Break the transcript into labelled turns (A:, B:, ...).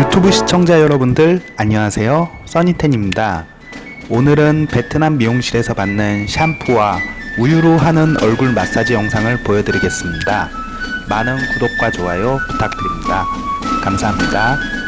A: 유튜브 시청자 여러분들 안녕하세요. 써니텐입니다. 오늘은 베트남 미용실에서 받는 샴푸와 우유로 하는 얼굴 마사지 영상을 보여드리겠습니다. 많은 구독과 좋아요 부탁드립니다. 감사합니다.